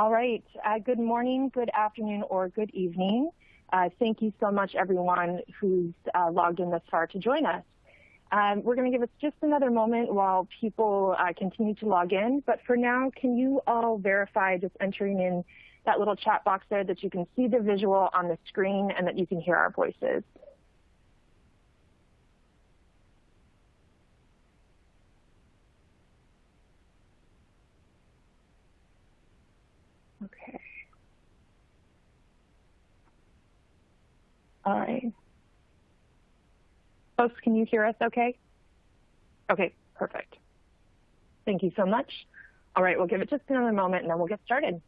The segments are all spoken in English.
All right. Uh, good morning, good afternoon, or good evening. Uh, thank you so much, everyone who's uh, logged in this far to join us. Um, we're going to give us just another moment while people uh, continue to log in. But for now, can you all verify just entering in that little chat box there that you can see the visual on the screen and that you can hear our voices? Okay. All right. Folks, can you hear us okay? Okay, perfect. Thank you so much. All right, we'll give it just another moment and then we'll get started.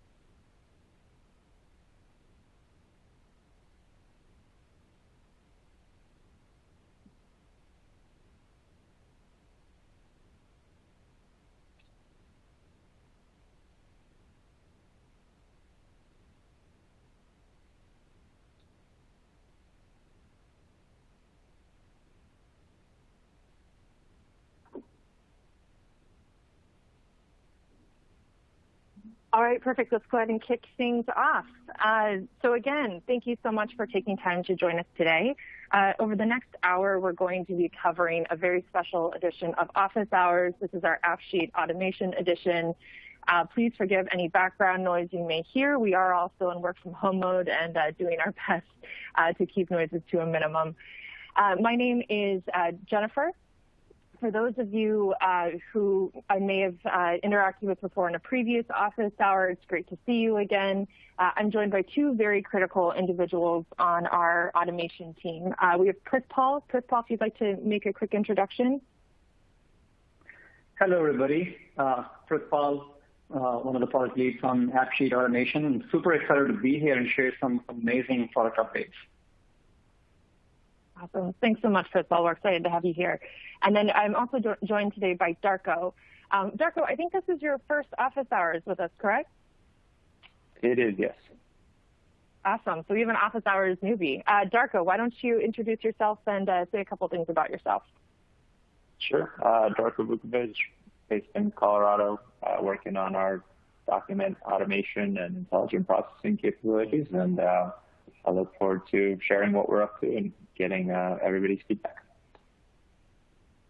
All right, perfect. Let's go ahead and kick things off. Uh, so again, thank you so much for taking time to join us today. Uh, over the next hour, we're going to be covering a very special edition of Office Hours. This is our AppSheet Automation Edition. Uh, please forgive any background noise you may hear. We are also in work from home mode and uh, doing our best uh, to keep noises to a minimum. Uh, my name is Jennifer for those of you uh, who I may have uh, interacted with before in a previous office hour, it's great to see you again. Uh, I'm joined by two very critical individuals on our automation team. Uh, we have Prithpal. Chris Paul, if you'd like to make a quick introduction. Hello, everybody. Uh, Paul, uh, one of the product leads on AppSheet Automation. I'm super excited to be here and share some amazing product updates. Awesome. Thanks so much, Prithpal. We're excited to have you here. And then I'm also jo joined today by Darko. Um, Darko, I think this is your first office hours with us, correct? It is, yes. Awesome. So we have an office hours newbie. Uh, Darko, why don't you introduce yourself and uh, say a couple things about yourself? Sure. Uh, Darko Vukovic, based in Colorado, uh, working on our document automation and intelligent processing capabilities. And uh, I look forward to sharing what we're up to and getting uh, everybody's feedback.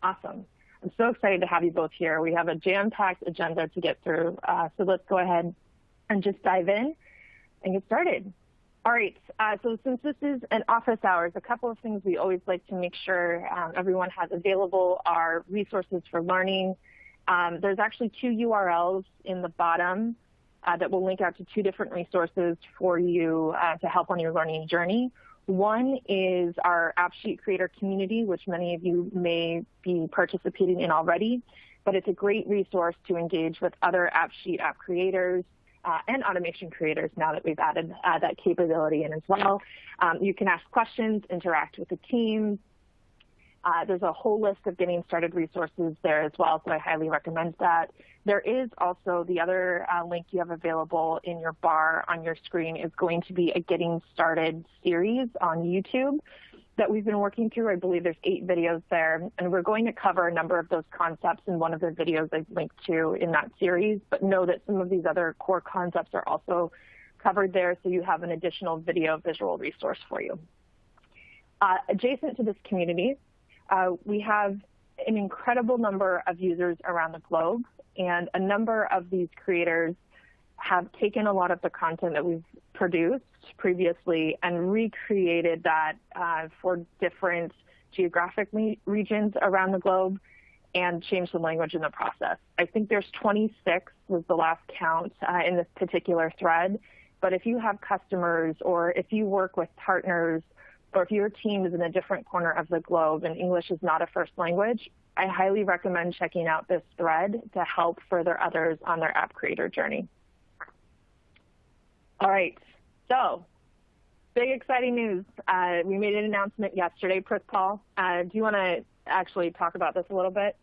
Awesome. I'm so excited to have you both here. We have a jam-packed agenda to get through, uh, so let's go ahead and just dive in and get started. All right, uh, so since this is an office hours, a couple of things we always like to make sure um, everyone has available are resources for learning. Um, there's actually two URLs in the bottom uh, that will link out to two different resources for you uh, to help on your learning journey. One is our AppSheet creator community, which many of you may be participating in already, but it's a great resource to engage with other AppSheet app creators uh, and automation creators now that we've added uh, that capability in as well. Um, you can ask questions, interact with the team, uh, there's a whole list of getting started resources there as well, so I highly recommend that. There is also the other uh, link you have available in your bar on your screen is going to be a getting started series on YouTube that we've been working through. I believe there's eight videos there, and we're going to cover a number of those concepts in one of the videos I've linked to in that series, but know that some of these other core concepts are also covered there, so you have an additional video visual resource for you. Uh, adjacent to this community, uh, we have an incredible number of users around the globe, and a number of these creators have taken a lot of the content that we've produced previously and recreated that uh, for different geographic regions around the globe and changed the language in the process. I think there's 26 was the last count uh, in this particular thread. But if you have customers or if you work with partners or if your team is in a different corner of the globe and English is not a first language, I highly recommend checking out this thread to help further others on their app creator journey. All right, so big exciting news. Uh, we made an announcement yesterday, Prithpal. Uh, do you want to actually talk about this a little bit?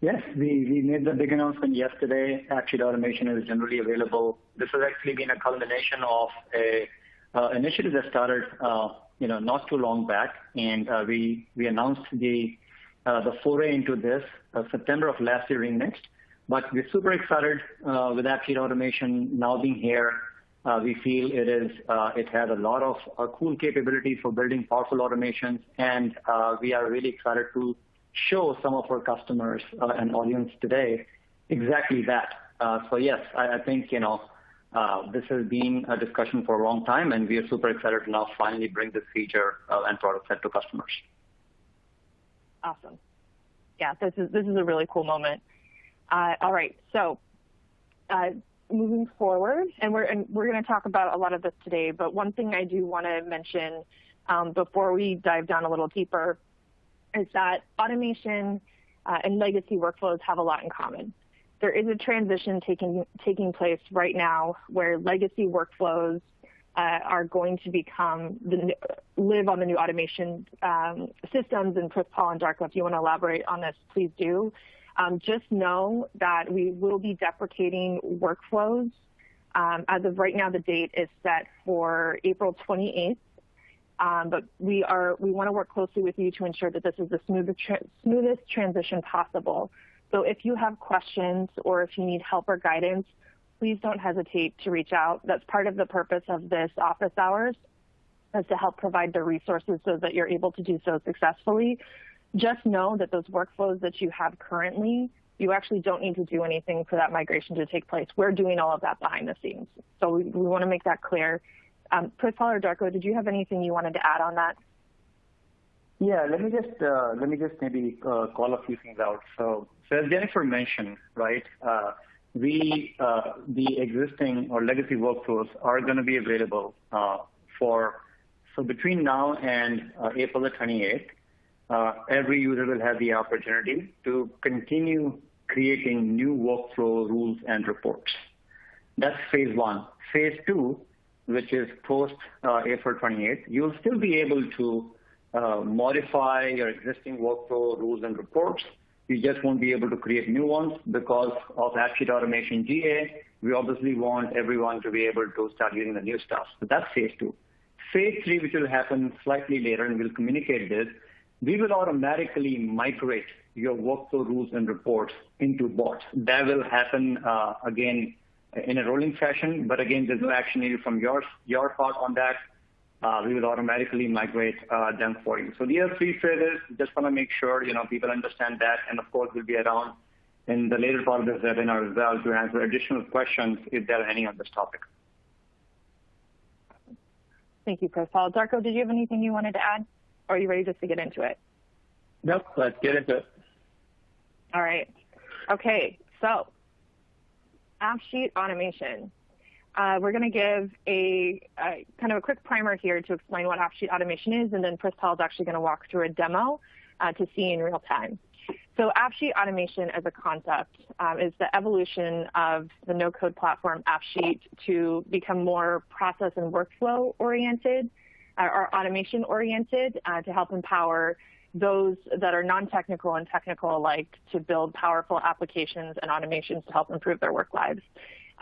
Yes, we, we made the big announcement yesterday. AppSheet Automation is generally available. This has actually been a culmination of a initiative that started, uh, you know, not too long back, and uh, we we announced the the foray into this September of last year in Next. But we're super excited with AppSheet Automation now being here. We feel it is uh it has a lot of cool capabilities for building powerful automations, and we are really excited to show some of our customers and audience today exactly that. Uh so yes, I think Uh, this has been a discussion for a long time, and we are super excited to now finally bring this feature uh, and product set to customers. Awesome. Yeah, this is a really cool moment. Uh, all right. So uh moving forward, and we're and we're going to talk about a lot of this today, but one thing I do want to mention um, before we dive down a little deeper is that automation and legacy workflows have a lot in common. There is a transition taking taking place right now where legacy workflows uh, are going to become live on the new automation um, systems. And Prithpal, and Darko, if you want to elaborate on this, please do. Um, just know that we will be deprecating workflows. Um, as of right now, the date is set for April 28th. but We are we want to work closely with you to ensure that this is the smoothest transition possible. So if you have questions or if you need help or guidance, please don't hesitate to reach out. That's part of the purpose of this office hours, is to help provide the resources so that you're able to do so successfully. Just know that those workflows that you have currently, you actually don't need to do anything for that migration to take place. We're doing all of that behind the scenes. So we want to make that clear. Prithpal, or Darko, did you have anything you wanted to add on that? Yeah, let me just uh, let me just maybe call a few things out. As Jennifer mentioned, right, uh, we uh, the existing or legacy workflows are going to be available. Uh for so between now and uh, April the 28th, every user will have the opportunity to continue creating new workflow rules and reports. That's phase one. Phase two, which is post April 28th, you'll still be able to modify your existing workflow rules and reports. You just won't be able to create new ones because of AppSheet Automation GA. We obviously want everyone to be able to start using the new stuff. So that's phase two. Phase three, which will happen slightly later, and we'll communicate this, we will automatically migrate your workflow rules and reports into bots. That will happen, uh, again, in a rolling fashion. But again, there's no action needed from your your part on that. Uh, we will automatically migrate uh, them for you. So these are three phases. Just want to make sure you know people understand that. And of course, we'll be around in the later part of this webinar as well to answer additional questions if there are any on this topic. Thank you, Prith. Paul, Darko, did you have anything you wanted to add, or are you ready just to get into it? Nope. Let's get into it. All right. Okay. So AppSheet Automation. Uh, we're going to give a a, kind of a quick primer here to explain what AppSheet Automation is, and then Prithpal is actually going to walk through a demo uh, to see in real time. So AppSheet Automation as a concept um, is the evolution of the no-code platform, AppSheet, to become more process and workflow-oriented uh, or automation-oriented to help empower those that are non-technical and technical alike to build powerful applications and automations to help improve their work lives.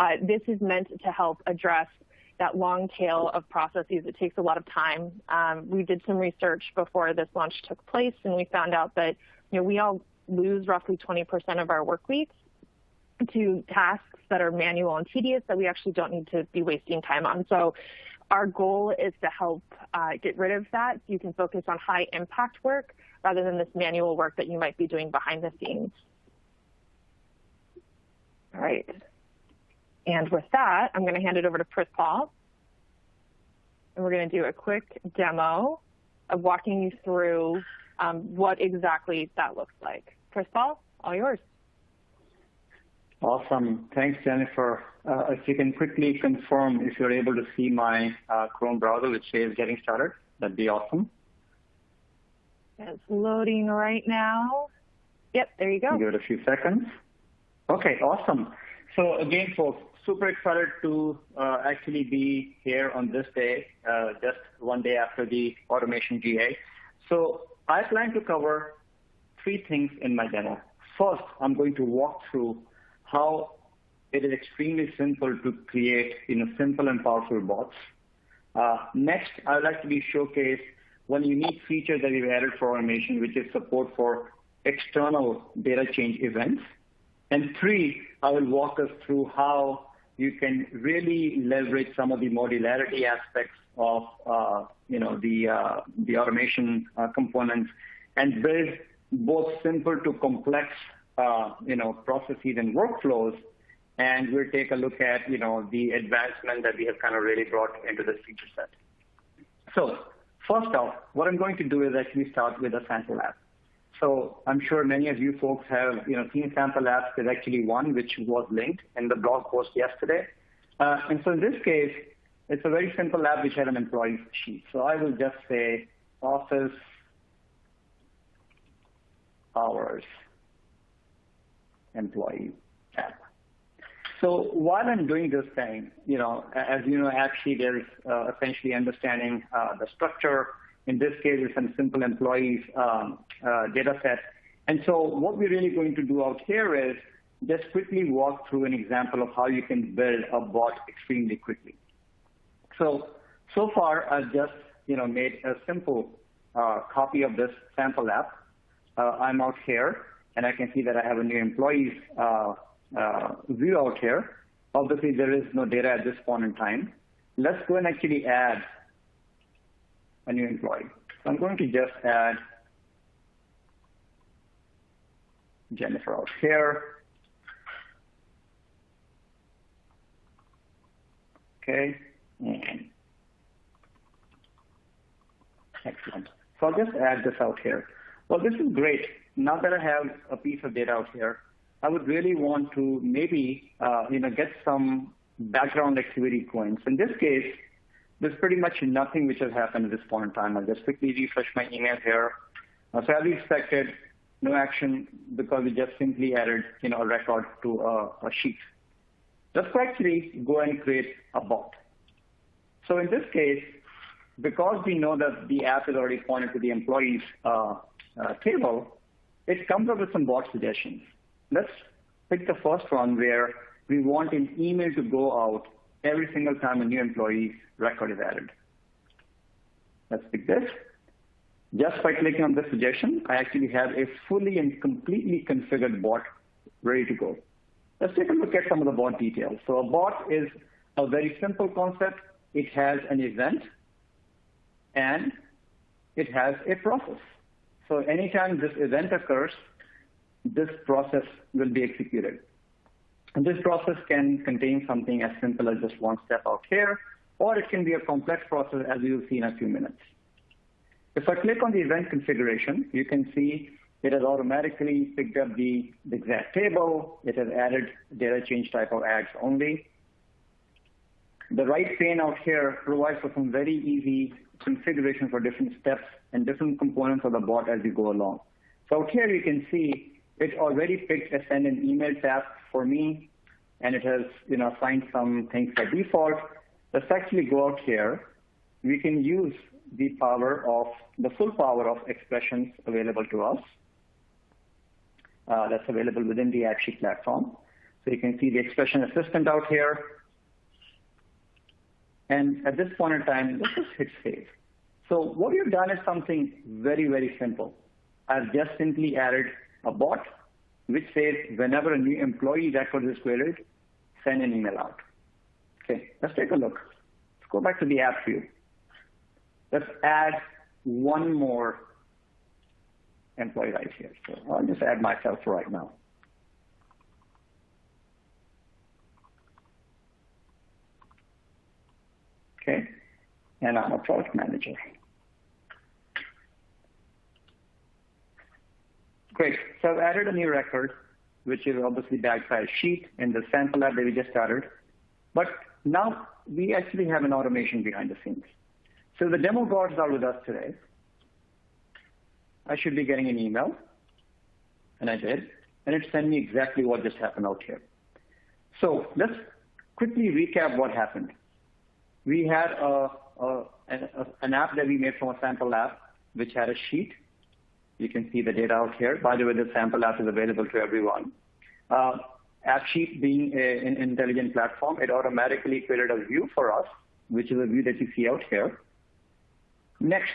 Uh, this is meant to help address that long tail of processes. It takes a lot of time. Um, we did some research before this launch took place, and we found out that we all lose roughly 20% of our work weeks to tasks that are manual and tedious that we actually don't need to be wasting time on. So our goal is to help uh, get rid of that so you can focus on high-impact work rather than this manual work that you might be doing behind the scenes. All right. And with that, I'm going to hand it over to Prithpal, and we're going to do a quick demo of walking you through um, what exactly that looks like. Prithpal, all yours. Awesome. Thanks, Jennifer. Uh, if you can quickly confirm if you're able to see my uh, Chrome browser, which says getting started, that'd be awesome. It's loading right now. Yep, there you go. Give it a few seconds. Okay, awesome. So again, folks, super excited to uh, actually be here on this day, uh, just one day after the Automation GA. So I plan to cover three things in my demo. First, I'm going to walk through how it is extremely simple to create simple and powerful bots. Uh, next, I would like to showcase one unique feature that we've added for automation, which is support for external data change events. And three, I will walk us through how you can really leverage some of the modularity aspects of uh, you know the uh, the automation uh, components and build both simple to complex you know processes and workflows. And we'll take a look at you know the advancement that we have kind of really brought into this feature set. So first off, what I'm going to do is actually start with a sample app. So I'm sure many of you folks have you know seen sample apps. There's actually one which was linked in the blog post yesterday. Uh, and so in this case, it's a very simple app which had an employee sheet. So I will just say office hours employee app. So while I'm doing this thing, you know, as you know, AppSheet is uh, essentially understanding uh, the structure. In this case, it's a simple employees um, uh, data set. And so what we're really going to do out here is just quickly walk through an example of how you can build a bot extremely quickly. So, so far I've just, you know, made a simple uh, copy of this sample app. Uh, I'm out here and I can see that I have a new employees uh, uh, view out here. Obviously, there is no data at this point in time. Let's go and actually add a new employee. I'm going to just add Jennifer out here. Okay, and excellent. So I'll just add this out here. Well, this is great. Now that I have a piece of data out here, I would really want to maybe uh, you know get some background activity points. In this case, there's pretty much nothing which has happened at this point in time. I'll just quickly refresh my email here. So as we expected, no action because we just simply added you know a record to a, a sheet. Let's actually go and create a bot. So in this case, because we know that the app is already pointed to the employees uh, uh, table, it comes up with some bot suggestions. Let's pick the first one where we want an email to go out every single time a new employee record is added. Let's pick this. Just by clicking on this suggestion, I actually have a fully and completely configured bot ready to go. Let's take a look at some of the bot details. So a bot is a very simple concept. It has an event and it has a process. So anytime this event occurs, this process will be executed. And this process can contain something as simple as just one step out here, or it can be a complex process as will see in a few minutes. If I click on the event configuration, you can see it has automatically picked up the, the exact table. It has added data change type of ads only. The right pane out here provides for some very easy configuration for different steps and different components of the bot as you go along. So out here you can see it already picked a send an email task for me, and it has you know assigned some things by default. Let's actually go out here. We can use the power of the full power of expressions available to us. Uh, that's available within the AppSheet platform. So you can see the expression assistant out here. And at this point in time, let's just hit save. So what we've done is something very, very simple. I've just simply added a bot which says whenever a new employee record is queried, send an email out. Okay, let's take a look. Let's go back to the app view. Let's add one more employee right here. So I'll just add myself right now. Okay, and I'm a product manager. Great. So I've added a new record, which is obviously backed by a sheet in the sample app that we just started. But now we actually have an automation behind the scenes. So the demo gods are with us today. I should be getting an email, and I did, and it sent me exactly what just happened out here. So let's quickly recap what happened. We had an app that we made from a sample app, which had a sheet you can see the data out here. By the way, the sample app is available to everyone. Uh, AppSheet being a, an intelligent platform, it automatically created a view for us, which is a view that you see out here. Next,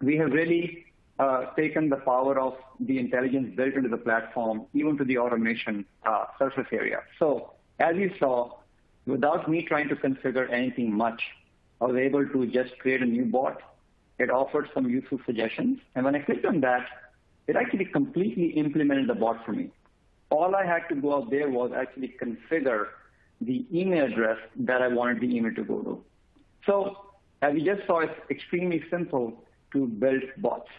we have really uh, taken the power of the intelligence built into the platform even to the automation uh, surface area. So as you saw, without me trying to configure anything much, I was able to just create a new bot. It offered some useful suggestions. And when I clicked on that, it actually completely implemented the bot for me. All I had to go out there was actually configure the email address that I wanted the email to go to. So as you just saw, it's extremely simple to build bots.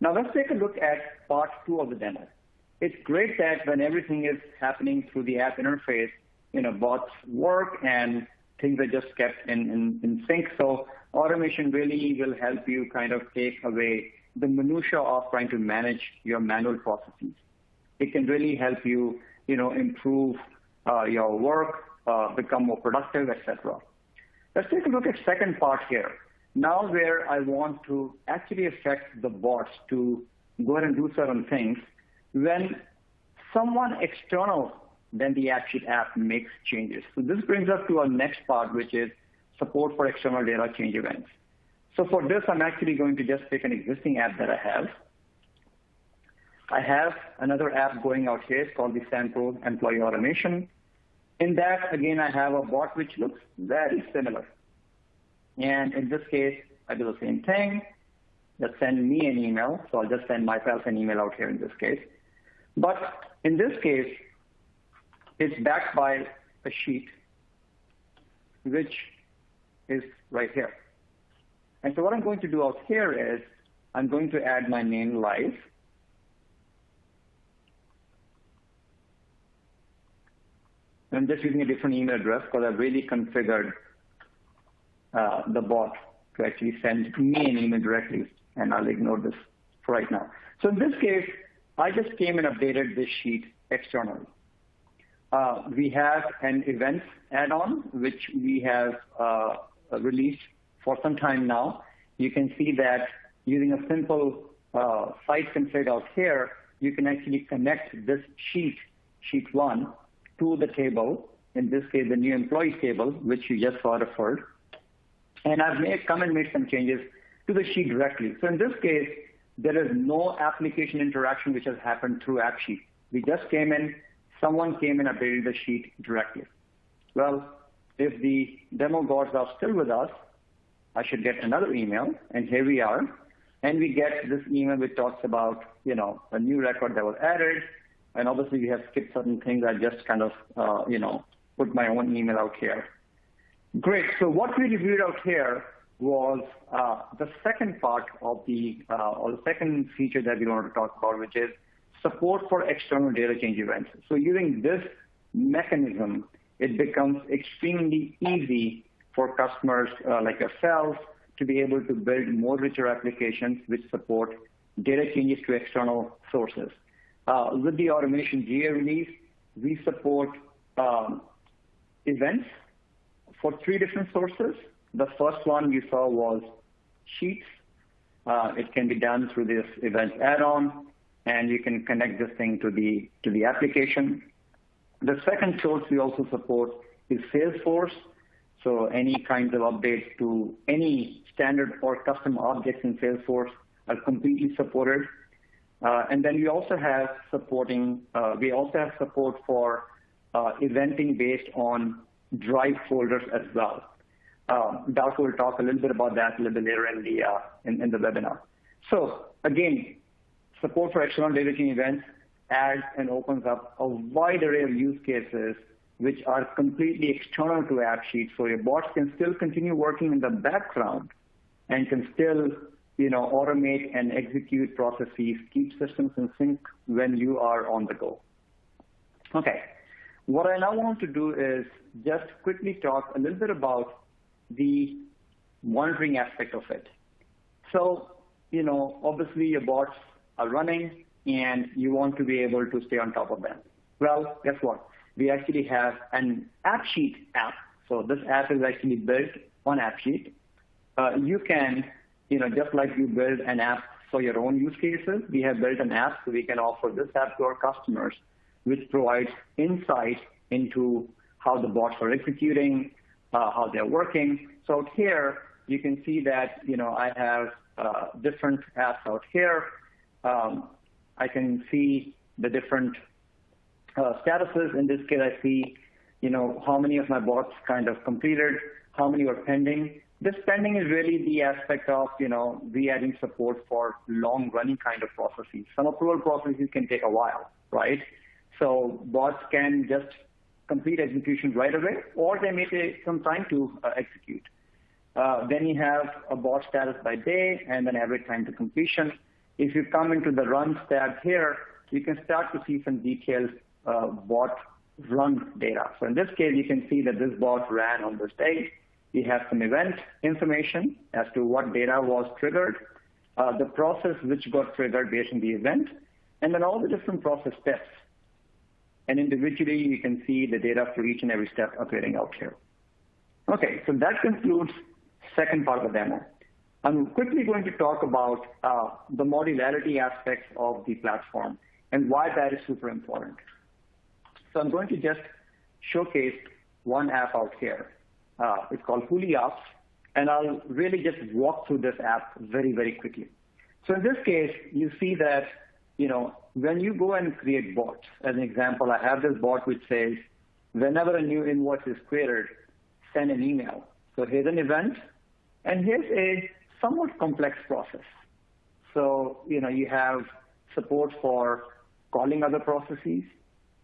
Now let's take a look at part two of the demo. It's great that when everything is happening through the app interface, you know, bots work and things are just kept in, in, in sync. So automation really will help you kind of take away the minutia of trying to manage your manual processes. It can really help you, you know, improve uh, your work, uh, become more productive, etc. Let's take a look at second part here. Now where I want to actually affect the bots to go ahead and do certain things when someone external than the AppSheet app makes changes. So this brings us to our next part, which is support for external data change events. So for this, I'm actually going to just take an existing app that I have. I have another app going out here. It's called the Sample Employee Automation. In that, again, I have a bot which looks very similar. And in this case, I do the same thing. Just send me an email. So I'll just send myself an email out here in this case. But in this case, it's backed by a sheet, which is right here. And so what I'm going to do out here is I'm going to add my name live. I'm just using a different email address because I've really configured uh, the bot to actually send me an email directly, and I'll ignore this for right now. So in this case, I just came and updated this sheet externally. Uh, we have an events add-on, which we have uh, released for some time now. You can see that using a simple uh, site config out here, you can actually connect this sheet, sheet one, to the table, in this case, the new employee table, which you just saw referred. And I've come and made some changes to the sheet directly. So in this case, there is no application interaction which has happened through AppSheet. We just came in, someone came and updated the sheet directly. Well, if the demo gods are still with us, I should get another email, and here we are. And we get this email which talks about, you know, a new record that was added, and obviously we have skipped certain things. I just kind of, uh, you know, put my own email out here. Great. So what we reviewed out here was uh, the second part of the, uh, or the second feature that we wanted to talk about, which is support for external data change events. So using this mechanism, it becomes extremely easy for customers uh, like yourselves to be able to build more richer applications which support data changes to external sources. Uh, with the automation GA release, we support um, events for three different sources. The first one you saw was Sheets. Uh, it can be done through this event add-on, and you can connect this thing to the to the application. The second source we also support is Salesforce. So any kinds of updates to any standard or custom objects in Salesforce are completely supported. Uh, and then we also have supporting, uh, we also have support for uh, eventing based on drive folders as well. Darko will talk a little bit about that a little bit later in the, in, in the webinar. So again, support for external change events adds and opens up a wide array of use cases which are completely external to AppSheet. So your bots can still continue working in the background and can still you know, automate and execute processes, keep systems in sync when you are on the go. Okay. What I now want to do is just quickly talk a little bit about the monitoring aspect of it. So, you know, obviously your bots are running and you want to be able to stay on top of them. Well, guess what? we actually have an AppSheet app. So this app is actually built on AppSheet. Uh, you can, you know, just like you build an app for your own use cases, we have built an app so we can offer this app to our customers, which provides insight into how the bots are executing, uh, how they're working. So here you can see that, you know, I have uh, different apps out here. Um, I can see the different uh, statuses. In this case, I see, you know, how many of my bots kind of completed, how many were pending. This pending is really the aspect of, you know, we adding support for long running kind of processes. Some approval processes can take a while, right? So bots can just complete execution right away, or they may take some time to uh, execute. Uh, then you have a bot status by day and then average time to completion. If you come into the run tab here, you can start to see some detailed uh, bot run data. So in this case, you can see that this bot ran on this day. We have some event information as to what data was triggered, uh, the process which got triggered based on the event, and then all the different process steps. And individually, you can see the data for each and every step appearing out here. Okay, so that concludes second part of the demo. I'm quickly going to talk about uh, the modularity aspects of the platform and why that is super important. So I'm going to just showcase one app out here. Uh, it's called HooliOps, and I'll really just walk through this app very, very quickly. So in this case, you see that, you know, when you go and create bots, as an example, I have this bot which says, whenever a new invoice is created, send an email. So here's an event, and here's a somewhat complex process. So, you know, you have support for calling other processes,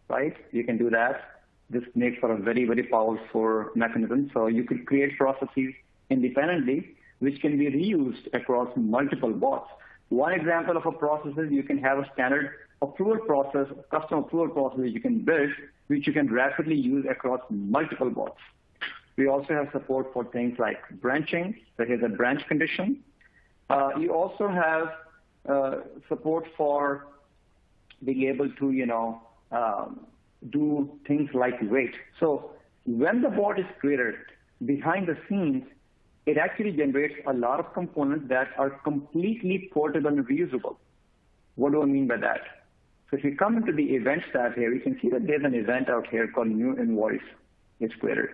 right? You can do that. This makes for a very, very powerful mechanism. So you could create processes independently, which can be reused across multiple bots. One example of a process is you can have a standard approval process, custom approval process you can build, which you can rapidly use across multiple bots. We also have support for things like branching. So here's a branch condition. Uh, you also have uh, support for being able to, you know, um, do things like wait. So when the bot is created, behind the scenes, it actually generates a lot of components that are completely portable and reusable. What do I mean by that? So if you come into the events tab here, you can see that there's an event out here called new invoice is created.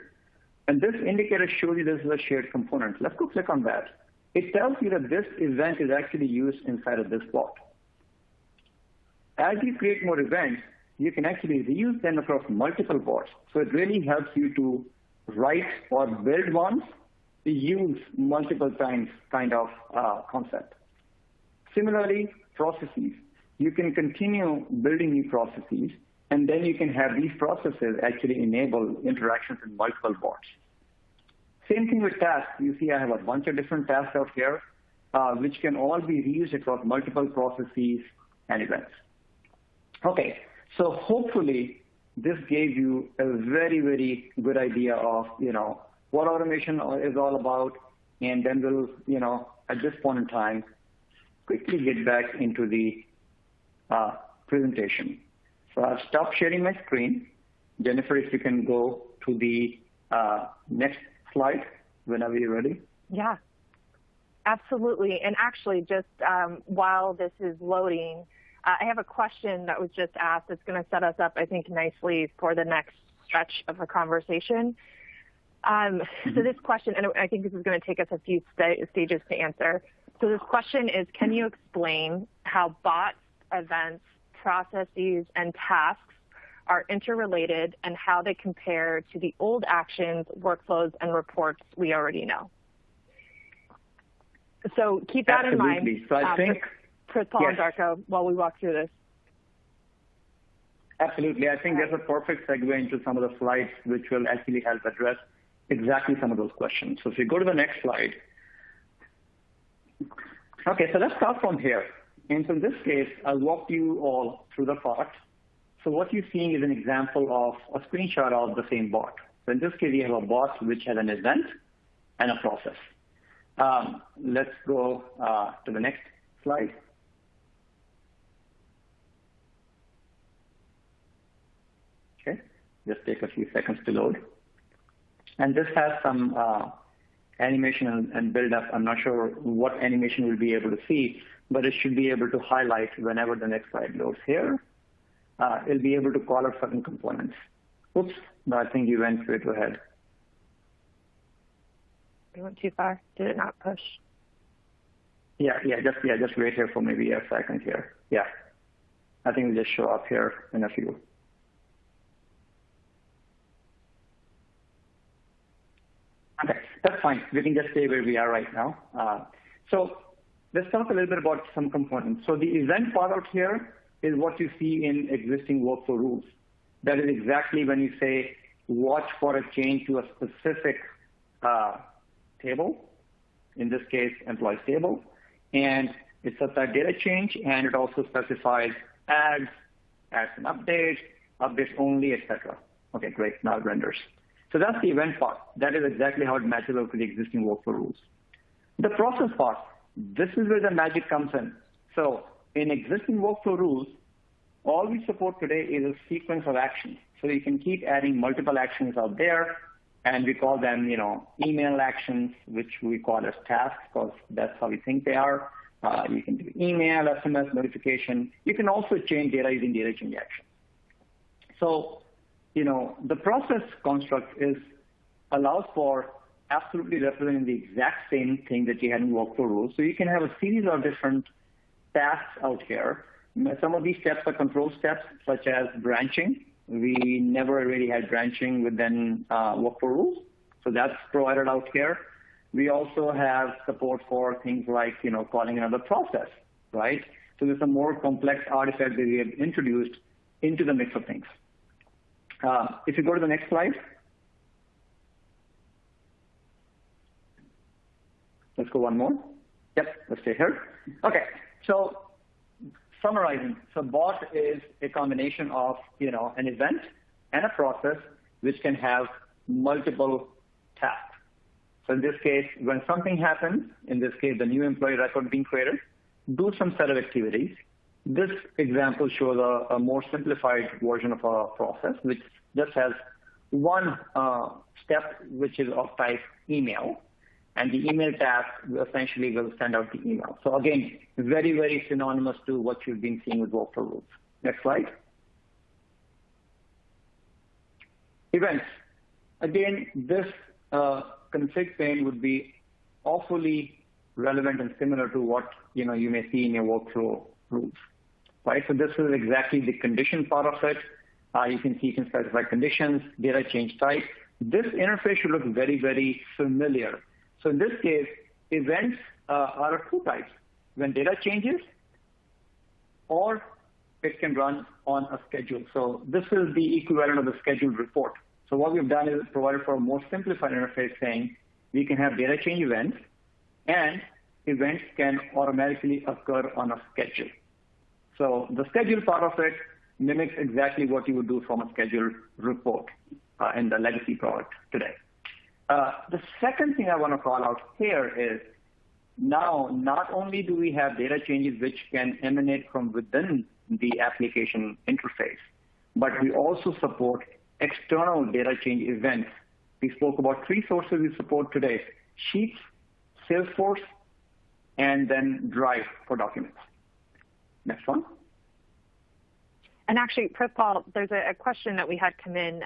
And this indicator shows you this is a shared component. Let's go click on that. It tells you that this event is actually used inside of this bot. As you create more events, you can actually reuse them across multiple bots. So it really helps you to write or build once, use multiple times kind of uh, concept. Similarly, processes. You can continue building new processes, and then you can have these processes actually enable interactions in multiple bots. Same thing with tasks. You see I have a bunch of different tasks out here, uh, which can all be reused across multiple processes and events. Okay, so hopefully this gave you a very, very good idea of, you know, what automation is all about, and then we'll, you know, at this point in time, quickly get back into the uh, presentation. So I'll stop sharing my screen. Jennifer, if you can go to the uh, next slide whenever you're ready. Yeah, absolutely. And actually, just um, while this is loading, uh, I have a question that was just asked. that's going to set us up, I think, nicely for the next stretch of the conversation. Um, so this question, and I think this is going to take us a few st stages to answer. So this question is, can you explain how bots, events, processes, and tasks are interrelated and how they compare to the old actions, workflows, and reports we already know? So keep that Absolutely. in mind. So I uh, think Prithpal yes. and Darko while we walk through this. Absolutely. I think that's a perfect segue into some of the slides which will actually help address exactly some of those questions. So if you go to the next slide. Okay, so let's start from here. And so in this case, I'll walk you all through the product. So what you're seeing is an example of a screenshot of the same bot. So in this case, we have a bot which has an event and a process. Um, let's go uh, to the next slide. Okay. Just take a few seconds to load. And this has some uh, animation and, and build up. I'm not sure what animation we'll be able to see, but it should be able to highlight whenever the next slide loads here. Uh, it'll be able to call out certain components. Oops, no, I think you went straight ahead. We went too far. Did it not push? Yeah, yeah, just yeah, just wait here for maybe a second here. Yeah. I think it'll just show up here in a few. Okay, that's fine. We can just stay where we are right now. Uh, so let's talk a little bit about some components. So the event part out here is what you see in existing workflow rules. That is exactly when you say watch for a change to a specific uh, table, in this case, employee table, and it sets that data change, and it also specifies adds, adds an update, updates only, etc. Okay, great. Now it renders. So that's the event part. That is exactly how it matches up to the existing workflow rules. The process part, this is where the magic comes in. So in existing workflow rules, all we support today is a sequence of actions. So you can keep adding multiple actions out there, and we call them, you know, email actions, which we call as tasks, because that's how we think they are. Uh, you can do email, SMS, notification. You can also change data using data change actions. So you know, the process construct is allows for absolutely representing the exact same thing that you had in workflow rules. So you can have a series of different tasks out here. Some of these steps are control steps, such as branching. We never really had branching within uh, workflow rules, so that's provided out here. We also have support for things like, you know, calling another process, right? So there's a more complex artifact that we have introduced into the mix of things. Uh, if you go to the next slide. Let's go one more. Yep, let's stay here. Okay, so summarizing. So bot is a combination of, you know, an event and a process which can have multiple tasks. So in this case, when something happens, in this case, the new employee record being created, do some set of activities. This example shows a, a more simplified version of a process, which just has one uh, step, which is of type email, and the email task essentially will send out the email. So again, very, very synonymous to what you've been seeing with workflow rules. Next slide. Events. Again, this uh, config pane would be awfully relevant and similar to what you know you may see in your workflow rules right? So this is exactly the condition part of it. Uh, you can see you can specify conditions, data change type. This interface should look very, very familiar. So in this case, events uh, are of two types. When data changes, or it can run on a schedule. So this is the equivalent of the scheduled report. So what we've done is provided for a more simplified interface saying we can have data change events and events can automatically occur on a schedule. So the schedule part of it mimics exactly what you would do from a scheduled report uh, in the legacy product today. Uh, the second thing I want to call out here is now not only do we have data changes which can emanate from within the application interface, but we also support external data change events. We spoke about three sources we support today, Sheets, Salesforce, and then Drive for documents. Next one. And actually, Prithpal, there's a, a, question that we had come in.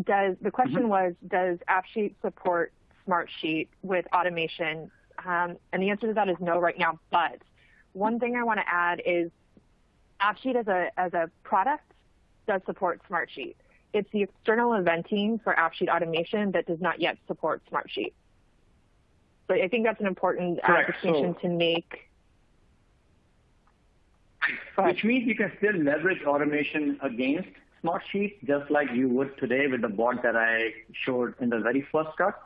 Does the question mm-hmm. was, does AppSheet support Smartsheet with automation? Um, and the answer to that is no right now. But one thing I want to add is AppSheet as a as a product does support Smartsheet. It's the external eventing for AppSheet automation that does not yet support Smartsheet. So I think that's an important uh, distinction so, to make which means you can still leverage automation against Smartsheet just like you would today with the bot that I showed in the very first cut.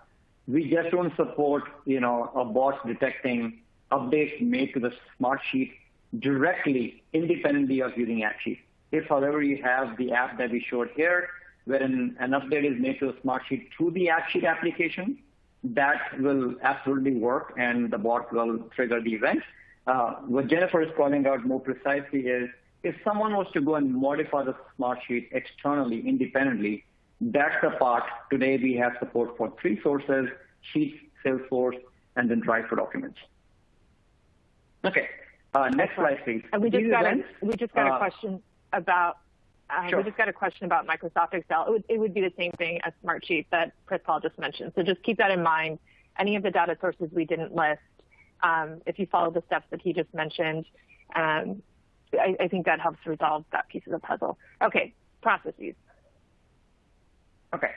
We just don't support, you know, a bot detecting updates made to the Smartsheet directly, independently of using AppSheet. If, however, you have the app that we showed here, wherein an update is made to a Smartsheet through the AppSheet application, that will absolutely work and the bot will trigger the event. Uh, what Jennifer is calling out more precisely is if someone was to go and modify the Smartsheet externally, independently, that's the part today we have support for three sources, Sheets, Salesforce, and then Drive for Documents. Okay, uh, next slide, please. And we just got a, we just got a uh, question about uh, sure. we just got a question about Microsoft Excel. It would, it would be the same thing as Smartsheet that Prithpal just mentioned. So just keep that in mind. Any of the data sources we didn't list um, if you follow the steps that he just mentioned, um, I, I, think that helps resolve that piece of the puzzle. Okay, processes. Okay,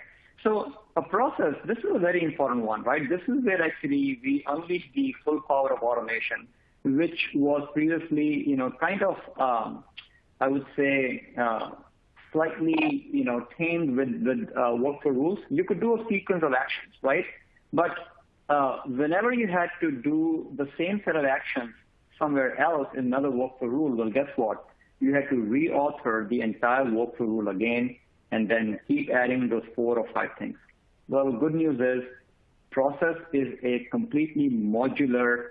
so a process, this is a very important one, right? This is where actually we unleash the full power of automation, which was previously, you know, kind of, um, I would say, uh, slightly, you know, tamed with, with uh, workflow rules. You could do a sequence of actions, right? But uh, whenever you had to do the same set of actions somewhere else in another workflow rule, well, guess what? You had to reauthor the entire workflow rule again and then keep adding those four or five things. Well, good news is process is a completely modular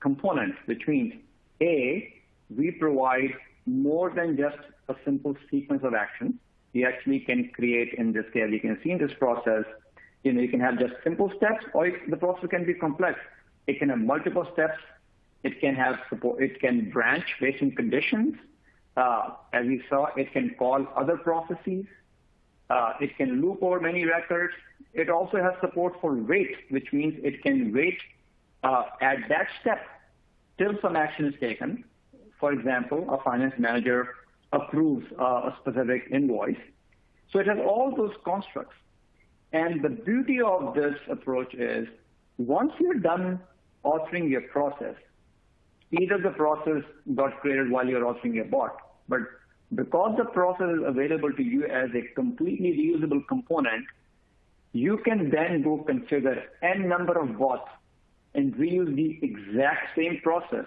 component, which means A, we provide more than just a simple sequence of actions. We actually can create, in this case, you can see in this process, you know, you can have just simple steps or the process can be complex. It can have multiple steps. It can have support. It can branch based on conditions. Uh, as we saw, it can call other processes. Uh, it can loop over many records. It also has support for wait, which means it can wait uh, at that step till some action is taken. For example, a finance manager approves a specific invoice. So it has all those constructs. And the beauty of this approach is once you're done authoring your process, either the process got created while you're authoring your bot, but because the process is available to you as a completely reusable component, you can then go configure n number of bots and reuse the exact same process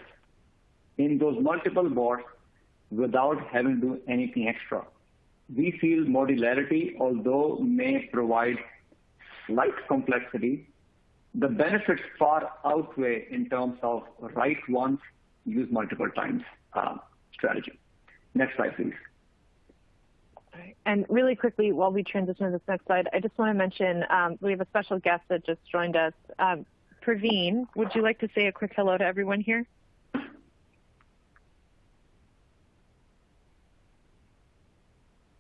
in those multiple bots without having to do anything extra. We feel modularity, although may provide slight complexity, the benefits far outweigh in terms of write once, use multiple times uh, strategy. Next slide, please. And really quickly, while we transition to this next slide, I just want to mention um, we have a special guest that just joined us. Um, Praveen, would you like to say a quick hello to everyone here?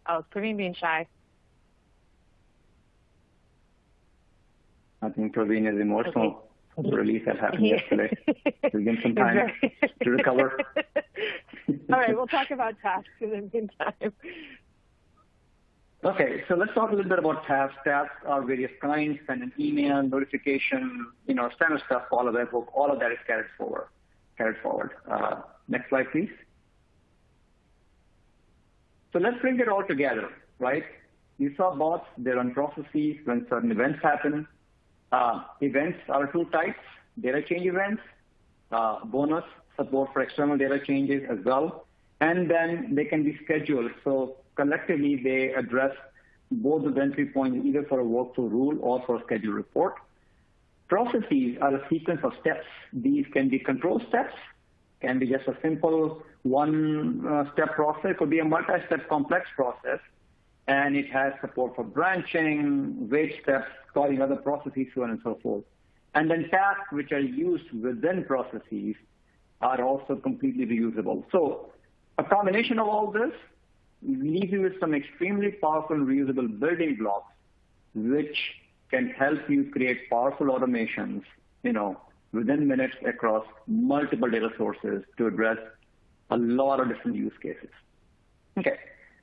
Oh, Praveen being shy. I think Praveen is emotional. Okay. The release that happened yesterday. Give him some time to recover. All right, we'll talk about tasks in the meantime. Okay, so let's talk a little bit about tasks. Tasks are various kinds, send an email, notification, you know, standard stuff, all of that, all of that is carried forward. Carried forward. Uh, next slide, please. So let's bring it all together, right? You saw bots, they run processes when certain events happen. Uh, events are two types, data change events, uh, bonus support for external data changes as well, and then they can be scheduled. So collectively, they address both the entry points either for a workflow rule or for a schedule report. Processes are a sequence of steps. These can be control steps, can be just a simple one-step uh, process, could be a multi-step complex process, and it has support for branching, wait steps, calling other processes, so on and so forth. And then tasks which are used within processes are also completely reusable. So a combination of all this leaves you with some extremely powerful reusable building blocks, which can help you create powerful automations, you know, within minutes across multiple data sources to address a lot of different use cases. Okay.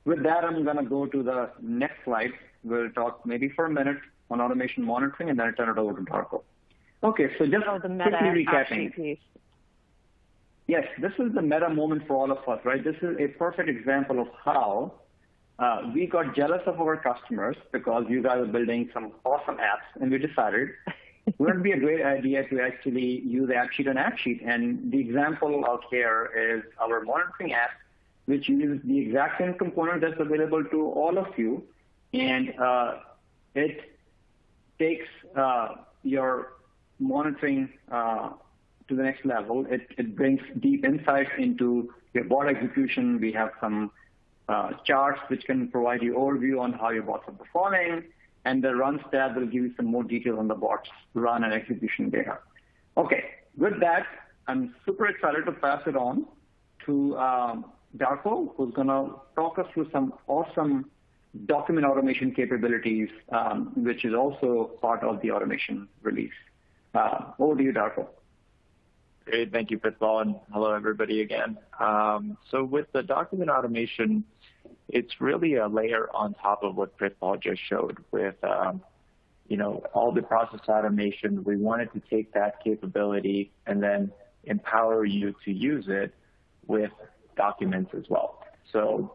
With that, I'm going to go to the next slide. We'll talk maybe for a minute on automation monitoring, and then I'll turn it over to Darko. Okay, so just oh, quickly recapping. Yes, this is the meta moment for all of us, right? This is a perfect example of how uh, we got jealous of our customers because you guys are building some awesome apps, and we decided wouldn't it be a great idea to actually use AppSheet on AppSheet? And the example out here is our monitoring app, which uses the exact same component that's available to all of you, and uh, it takes uh, your monitoring uh, to the next level. It, it brings deep insights into your bot execution. We have some uh, charts which can provide you overview on how your bots are performing, and the runs tab will give you some more details on the bots run and execution data. Okay, with that, I'm super excited to pass it on to um, Darko, who's going to talk us through some awesome document automation capabilities, um, which is also part of the automation release. Uh, over to you, Darko. Great. Thank you, Prithpal, and hello, everybody again. Um, so with the document automation, it's really a layer on top of what Prithpal just showed with um, you know, all the process automation. We wanted to take that capability and then empower you to use it with documents as well. So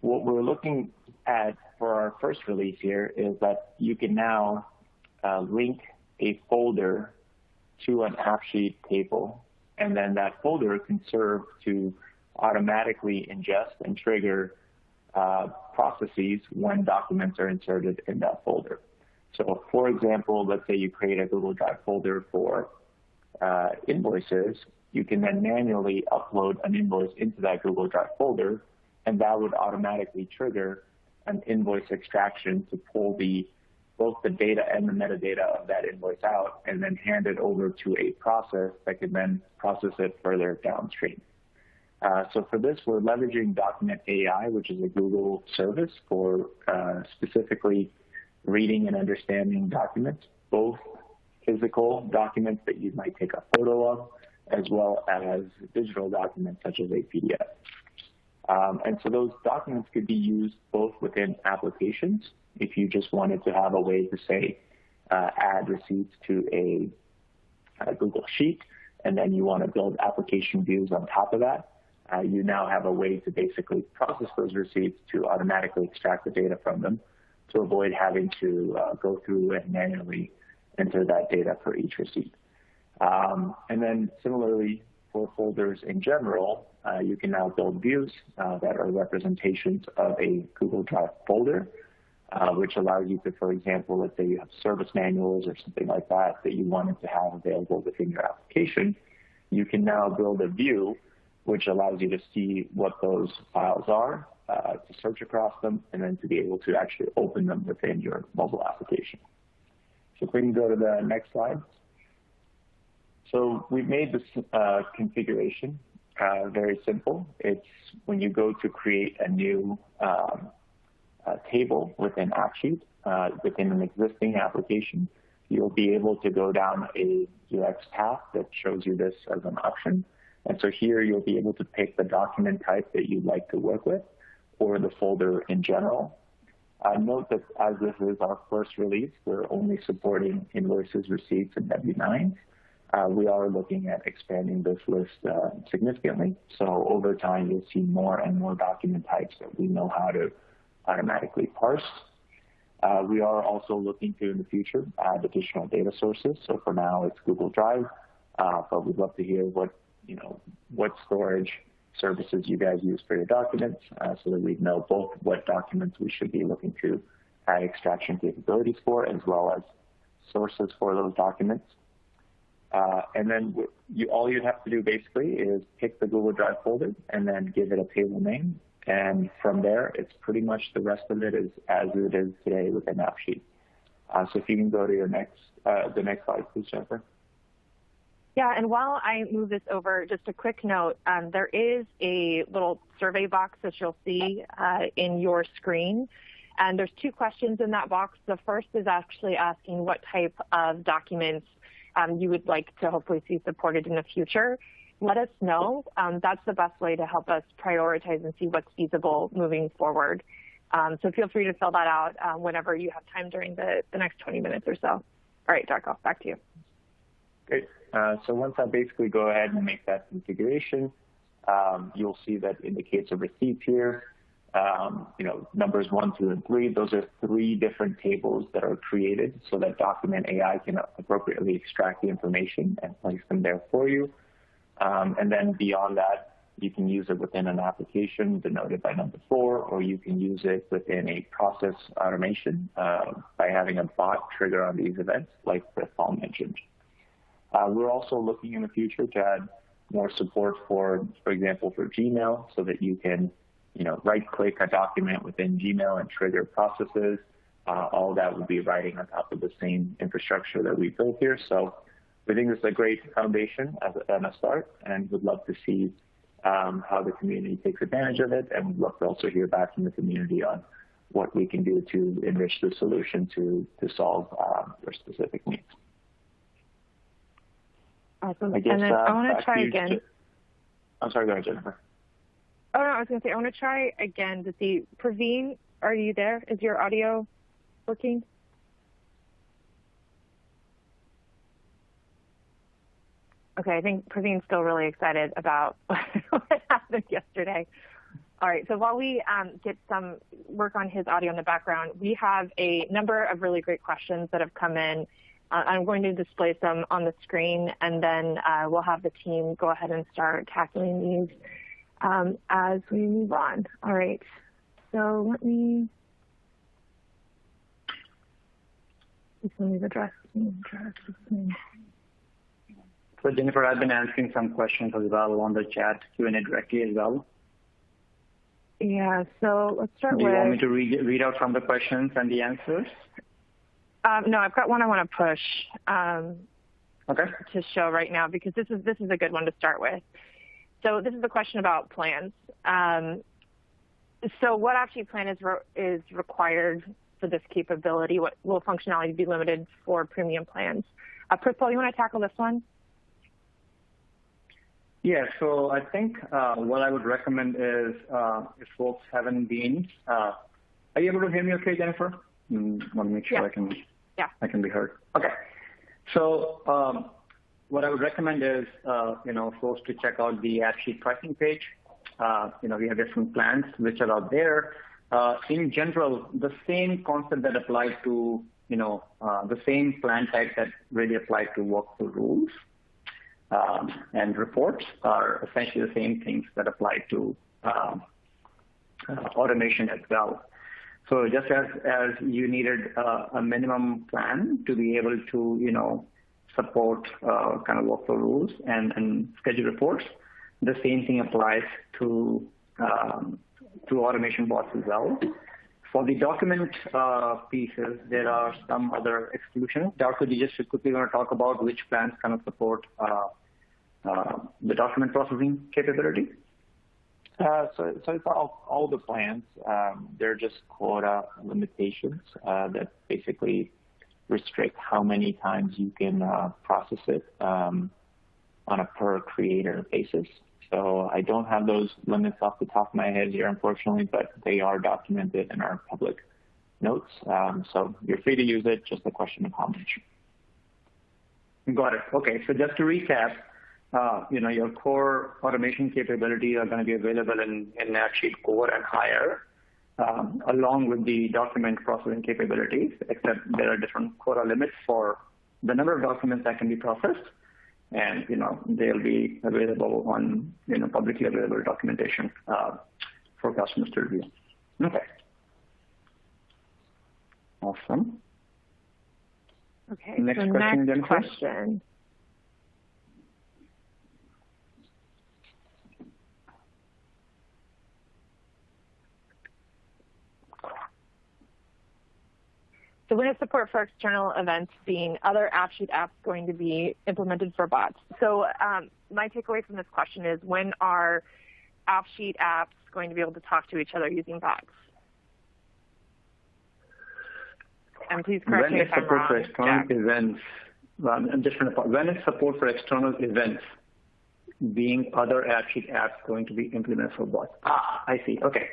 what we're looking at for our first release here is that you can now uh, link a folder to an AppSheet table, and then that folder can serve to automatically ingest and trigger uh, processes when documents are inserted in that folder. So for example, let's say you create a Google Drive folder for uh, invoices, you can then manually upload an invoice into that Google Drive folder, and that would automatically trigger an invoice extraction to pull the both the data and the metadata of that invoice out and then hand it over to a process that can then process it further downstream. Uh, so for this, we're leveraging Document AI, which is a Google service for uh, specifically reading and understanding documents, both physical documents that you might take a photo of, as well as digital documents such as a PDF. Um, and so those documents could be used both within applications, if you just wanted to have a way to say, uh, add receipts to a, a, Google Sheet, and then you want to build application views on top of that, uh, you now have a way to basically process those receipts to automatically extract the data from them to avoid having to uh, go through and manually enter that data for each receipt. Um, and then similarly, for folders in general, uh, you can now build views uh, that are representations of a Google Drive folder, uh, which allows you to, for example, let's say you have service manuals or something like that that you wanted to have available within your application. You can now build a view which allows you to see what those files are, to search across them, and then to be able to actually open them within your mobile application. So if we can go to the next slide. So we've made this uh, configuration uh, very simple. It's when you go to create a new um, table within AppSheet, uh, within an existing application, you'll be able to go down a UX path that shows you this as an option. And so here you'll be able to pick the document type that you'd like to work with or the folder in general. Uh, note that as this is our first release, we're only supporting invoices, receipts, and W-9s. Uh, we are looking at expanding this list uh, significantly. So over time, you'll see more and more document types that we know how to automatically parse. Uh, we are also looking to, in the future, add additional data sources. So for now, it's Google Drive, but we'd love to hear what you know, what storage services you guys use for your documents so that we know both what documents we should be looking to add extraction capabilities for as well as sources for those documents. Uh, and then you, all you have to do basically is pick the Google Drive folder and then give it a table name. And from there, it's pretty much the rest of it is as it is today within AppSheet. Uh, so if you can go to your next, uh, the next slide, please, Jennifer. Yeah, and while I move this over, just a quick note, um, there is a little survey box that you'll see uh, in your screen. And there's two questions in that box. The first is actually asking what type of documents um, you would like to hopefully see supported in the future. Let us know. Um, that's the best way to help us prioritize and see what's feasible moving forward. Um, so feel free to fill that out uh, whenever you have time during the, the next 20 minutes or so. All right, Darko, back to you. Great. Uh, so once I basically go ahead and make that configuration, um, you'll see that indicates of receipts here, um, you know, numbers one, two, and three, those are three different tables that are created so that Document AI can appropriately extract the information and place them there for you. Um, and then beyond that, you can use it within an application denoted by number four, or you can use it within a process automation uh, by having a bot trigger on these events, like Paul mentioned. Uh, we're also looking in the future to add more support for, for example, for Gmail so that you can, you know, right-click a document within Gmail and trigger processes. Uh, all that will be riding on top of the same infrastructure that we built here. So we think this is a great foundation as a, and a start, and would love to see um, how the community takes advantage of it, and would love to also hear back from the community on what we can do to enrich the solution to, to solve um, your specific needs. Awesome. I guess and then uh, I want to try again. Je- I'm sorry, go ahead, Jennifer. Oh no, I was going to say I want to try again to see. Praveen, are you there? Is your audio working? Okay, I think Praveen's still really excited about what happened yesterday. All right, so while we um, get some work on his audio in the background, we have a number of really great questions that have come in. Uh, I'm going to display some on the screen, and then uh, we'll have the team go ahead and start tackling these um, as we move on. All right, so let me, let me address, let me address this. So Jennifer, I've been answering some questions as well on the chat Q&A directly as well. Yeah, so let's start Do you with. want me to read, read out from the questions and the answers? Um, no, I've got one I want to push um, Okay. to show right now because this is this is a good one to start with. So this is a question about plans. Um, so what AppSheet plan is re- is required for this capability? What will functionality be limited for premium plans? Uh, Prithpal, you want to tackle this one? Yeah, so I think uh, what I would recommend is uh, if folks haven't been, uh, are you able to hear me okay, Jennifer? Mm, want to make sure Yeah. I can Yeah. I can be heard. Okay. So um, what I would recommend is, uh, you know, folks to check out the AppSheet pricing page. Uh, you know, we have different plans which are out there. Uh, in general, the same concept that applies to, you know, the same plan type that really apply to workflow rules um, and reports are essentially the same things that apply to um, automation as well. So just as, as you needed a minimum plan to be able to, you know, support uh, kind of workflow rules and, and schedule reports, the same thing applies to um, to automation bots as well. For the document uh, pieces, there are some other exclusions. Darko, you just quickly want to talk about which plans kind of support uh, the document processing capability? It's all, the plans. Um, they're just quota limitations that basically restrict how many times you can uh, process it um, on a per creator basis. So I don't have those limits off the top of my head here, unfortunately, but they are documented in our public notes. Um, so you're free to use it, just a question of how much. Got it. Okay. So just to recap, uh, you know, your core automation capabilities are going to be available in, in AppSheet Core and higher, along with the document processing capabilities, except there are different quota limits for the number of documents that can be processed. And, you know, they'll be available on, you know, publicly available documentation uh, for customers to review. Okay. Awesome. Okay. Next question, next Jennifer. question. So when is support for external events being other AppSheet apps going to be implemented for bots? So um, my takeaway from this question is when are AppSheet apps going to be able to talk to each other using bots? And please correct when me if I'm support for wrong, external Jack. events, I'm just pause. when is support for external events being other AppSheet apps going to be implemented for bots? Ah, I see. Okay.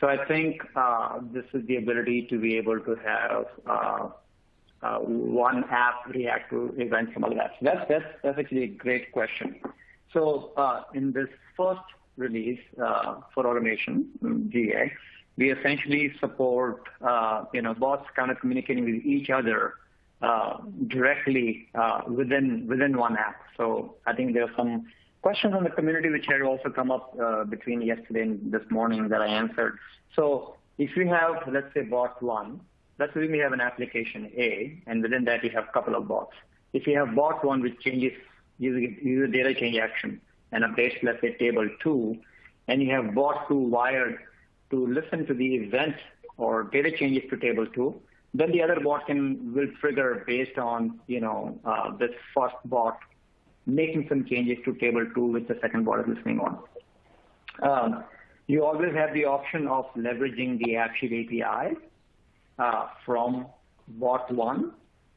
So I think uh, this is the ability to be able to have uh, uh, one app react to events from other apps. That's, actually a great question. So in this first release for automation, mm, GA, we essentially support, you know, bots kind of communicating with each other directly within within one app. So I think there are some questions on the community which had also come up uh, between yesterday and this morning that I answered. So if you have, let's say, bot one, let's assume you have an application A, and within that you have a couple of bots. If you have bot one which changes user data change action and updates, let's say, table two, and you have bot two wired to listen to the event or data changes to table two, then the other bot can will trigger based on you know uh, this first bot making some changes to table two, which the second bot is listening on. Um, you always have the option of leveraging the AppSheet API uh, from bot one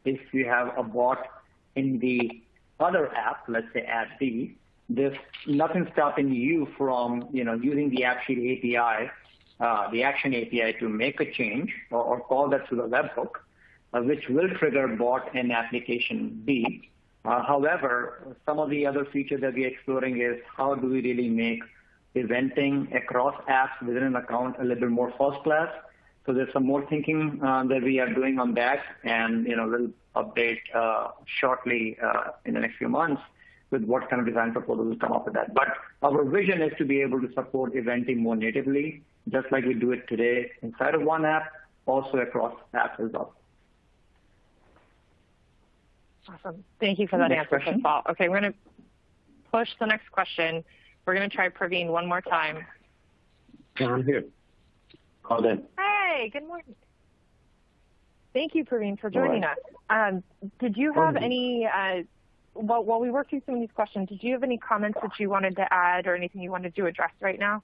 if you have a bot in the other app, let's say app B, there's nothing stopping you from you know using the AppSheet API, uh, the Action API, to make a change or or call that through the webhook, which will trigger bot in application B. Uh, however, some of the other features that we're exploring is how do we really make eventing across apps within an account a little bit more first class. So there's some more thinking uh, that we are doing on that, and you know, we'll update uh, shortly in the next few months with what kind of design proposals come up with that. But our vision is to be able to support eventing more natively, just like we do it today inside of one app, also across apps as well. Awesome. Thank you for that answer, Prithpal. Next question. Okay, we're going to push the next question. We're going to try Praveen one more time. Yeah, I'm here. Called in. Hey, good morning. Thank you, Praveen, for joining us. Um, did you have Thank any, uh, while while we work through some of these questions, did you have any comments that you wanted to add or anything you wanted to address right now?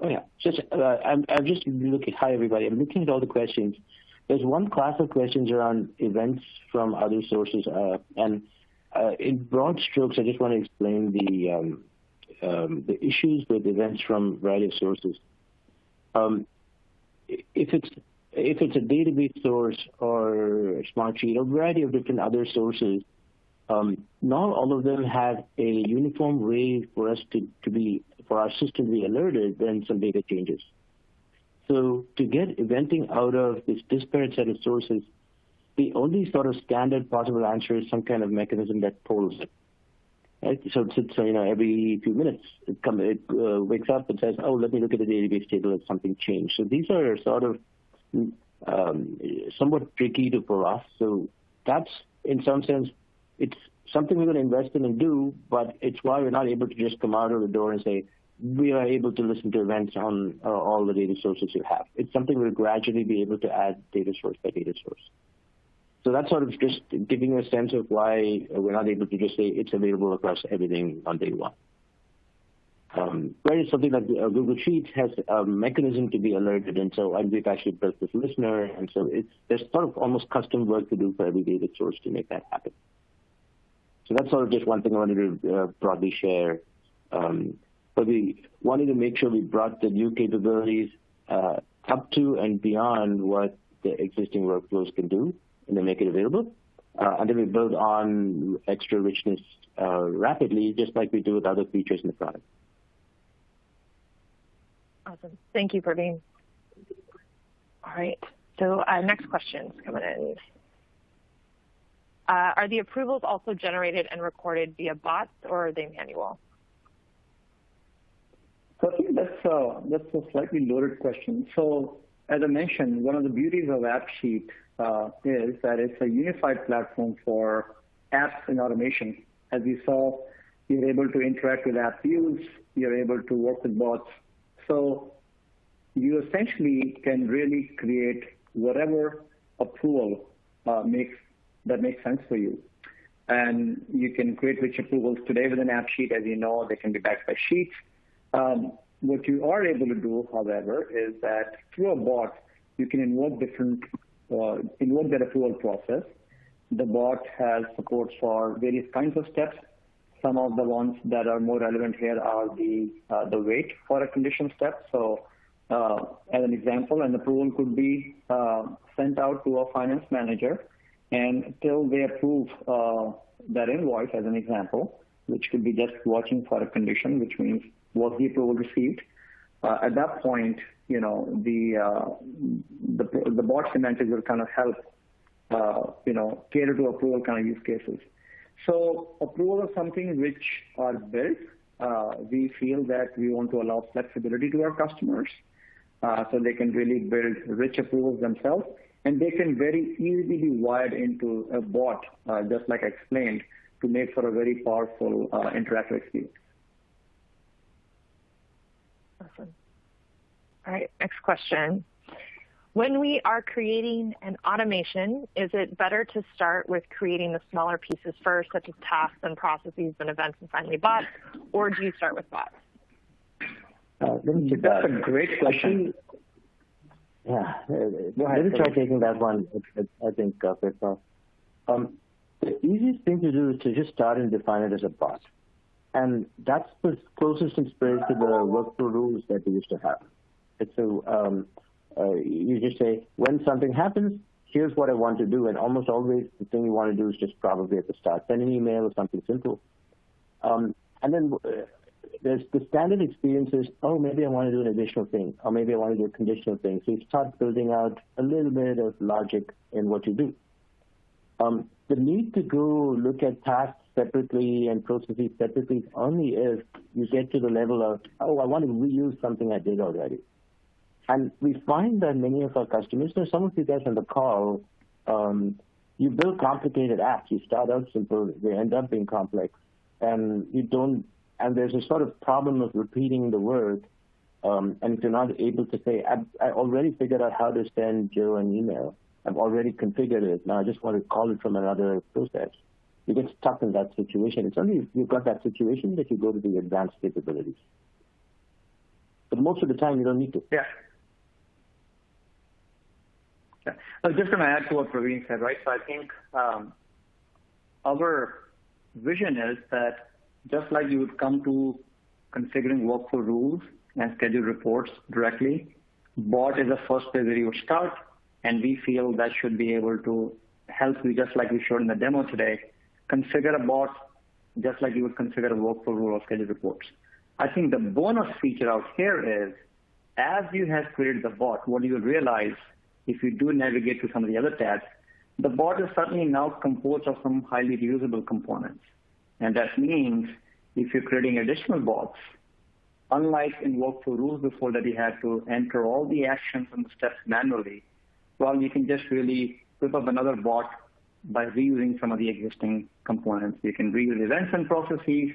Oh, yeah. Just I'm I'm just looking hi, everybody. I'm looking at all the questions. There's one class of questions around events from other sources. Uh, and uh, in broad strokes, I just want to explain the um, um, issues with events from a variety of sources. Um, if it's if it's a database source or a Smartsheet or a variety of different other sources, not all of them have a uniform way for us to to be for our system to be alerted when some data changes. So to get eventing out of this disparate set of sources, the only sort of standard possible answer is some kind of mechanism that polls it. Right? So, so, you know, every few minutes, it uh, wakes up and says, "Oh, let me look at the database table. Has something changed?" So these are sort of um, somewhat tricky to for us. So that's, in some sense, it's something we're going to invest in and do, but it's why we're not able to just come out of the door and say, "We are able to listen to events on uh, all the data sources you have." It's something we'll gradually be able to add data source by data source. So that's sort of just giving a sense of why we're not able to just say it's available across everything on day one. Um, Whereas something like uh, Google Sheets has a mechanism to be alerted, and so we've actually built this listener, and so there's sort of almost custom work to do for every data source to make that happen. So that's sort of just one thing I wanted to uh, broadly share. Um, We wanted to make sure we brought the new capabilities up to and beyond what the existing workflows can do, and then make it available. Uh and then we build on extra richness rapidly, just like we do with other features in the product. Awesome. Thank you, Praveen. All right, So uh next question's coming in. Are the approvals also generated and recorded via bots, or are they manual? I think that's a slightly loaded question. So as I mentioned, one of the beauties of AppSheet uh, is that it's a unified platform for apps and automation. As you saw, you're able to interact with app views, you're able to work with bots. So you essentially can really create whatever approval uh, makes that makes sense for you. And you can create rich approvals today with an AppSheet. As you know, they can be backed by Sheets. Um, what you are able to do, however, is that through a bot, you can invoke different, uh, invoke that approval process. The bot has support for various kinds of steps. Some of the ones that are more relevant here are the uh, wait for a condition step. So uh as an example, an approval could be uh, sent out to a finance manager, and until they approve that invoice, as an example, which could be just watching for a condition, which means was the approval received? At that point, you know, the uh, the bot semantics will kind of help uh, you know, cater to approval kind of use cases. So approval is something which are built. Uh, we feel that we want to allow flexibility to our customers, so they can really build rich approvals themselves, and they can very easily be wired into a bot, just like I explained, to make for a very powerful interactive experience. Awesome. All right, next question. When we are creating an automation, is it better to start with creating the smaller pieces first, such as tasks and processes and events, and finally bots, or do you start with bots? Uh, that's a great question. Yeah. Go ahead. Let me try taking that one, I think, uh, Prithpal. Uh, um, the easiest thing to do is to just start and define it as a bot. And that's the closest in spirit to the workflow rules that we used to have. It's a, um, uh, you just say, when something happens, here's what I want to do. And almost always the thing you want to do is just probably at the start, send an email or something simple. Um, and then uh, there's the standard experience is, oh, maybe I want to do an additional thing, or maybe I want to do a conditional thing. So you start building out a little bit of logic in what you do. Um, the need to go look at tasks separately and processes separately only if you get to the level of, oh, I want to reuse something I did already. And we find that many of our customers, there's some of you guys on the call, um, you build complicated apps. You start out simple, they end up being complex, and you don't. And there's a sort of problem of repeating the work, um, and if you're not able to say, I, I already figured out how to send Joe an email, I've already configured it. Now I just want to call it from another process. You get stuck in that situation. It's only if you've got that situation that you go to the advanced capabilities. But most of the time, you don't need to. Yeah. Yeah. Just to add to what Praveen said, right? So I think um, our vision is that just like you would come to configuring workflow rules and schedule reports directly, bot is the first place where you would start and we feel that should be able to help you, just like we showed in the demo today, configure a bot just like you would configure a workflow rule or schedule reports. I think the bonus feature out here is, as you have created the bot, what you realize if you do navigate to some of the other tabs, the bot is certainly now composed of some highly reusable components. And that means if you're creating additional bots, unlike in workflow rules before that you had to enter all the actions and the steps manually, well, you can just really whip up another bot by reusing some of the existing components. You can reuse events and processes,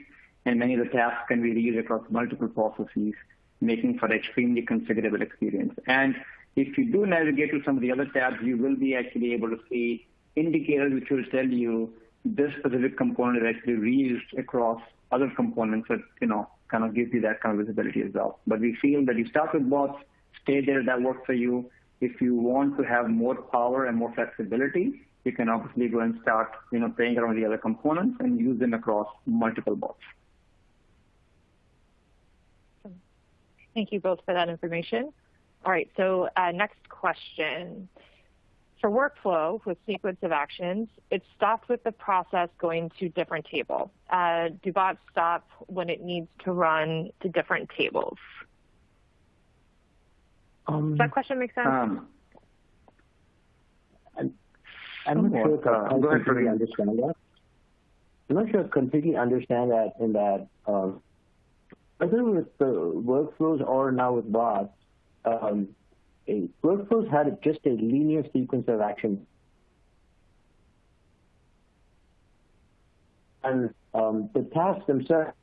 and many of the tasks can be reused across multiple processes, making for an extremely configurable experience. And if you do navigate to some of the other tabs, you will be actually able to see indicators which will tell you this specific component is actually reused across other components that, you know, kind of gives you that kind of visibility as well. But we feel that you start with bots, stay there, that works for you, if you want to have more power and more flexibility, you can obviously go and start, you know, playing around with the other components and use them across multiple bots. Thank you both for that information. All right, so uh, next question. For workflow with sequence of actions, it stops with the process going to different table. Uh, do bots stop when it needs to run to different tables? Um, Does that question make sense? Um, I'm, I'm not sure if I completely understand that. I'm not sure I completely understand that in that um, whether with the workflows or now with bots, a, workflows had just a linear sequence of actions. And um, the tasks themselves